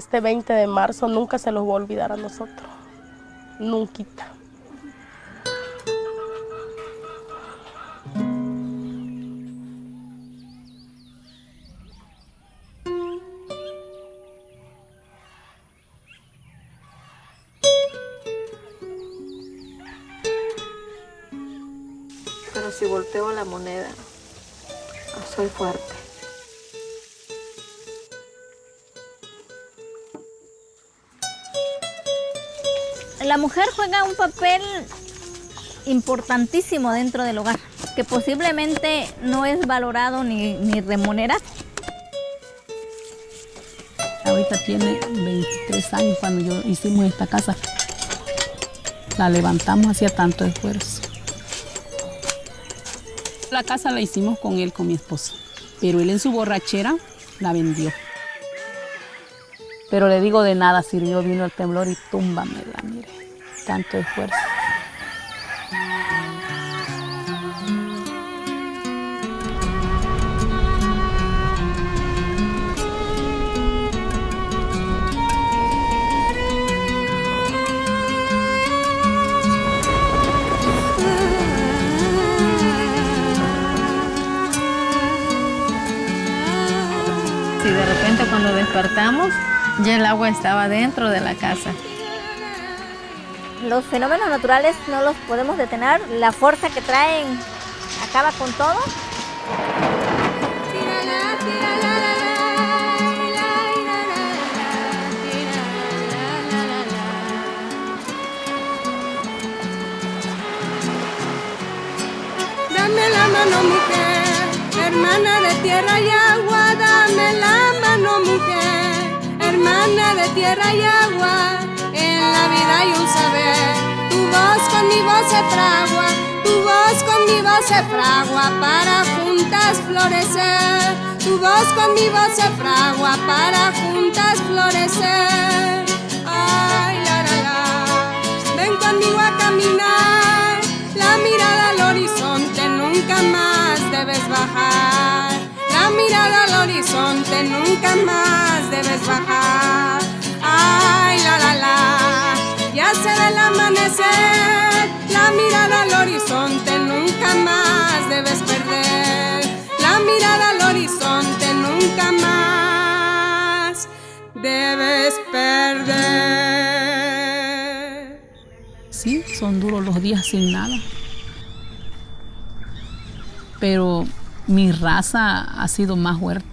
este 20 de marzo nunca se los va a olvidar a nosotros. Nunca. Pero si volteo la moneda, soy fuerte. La mujer juega un papel importantísimo dentro del hogar, que posiblemente no es valorado ni, ni remunerado. Ahorita tiene 23 años cuando yo hicimos esta casa. La levantamos hacía tanto esfuerzo. La casa la hicimos con él, con mi esposo, pero él en su borrachera la vendió. Pero le digo de nada sirvió, vino el temblor y túmbamela, mire, tanto esfuerzo. Y de repente cuando despertamos, ya el agua estaba dentro de la casa. Los fenómenos naturales no los podemos detener, la fuerza que traen acaba con todo. Dame la mano mujer, hermana de tierra y agua, dame la mano mujer, hermana de tierra y agua, en la vida hay un saber, con mi voz se fragua, tu voz con mi voz se fragua para juntas florecer, tu voz con mi voz se fragua para juntas florecer. Ay, la, la, la, ven conmigo a caminar, la mirada al horizonte nunca más debes bajar. La mirada al horizonte nunca más debes bajar. Ay, la la la, ya se ve el amanecer. Debes perder. Sí, son duros los días sin nada. Pero mi raza ha sido más fuerte.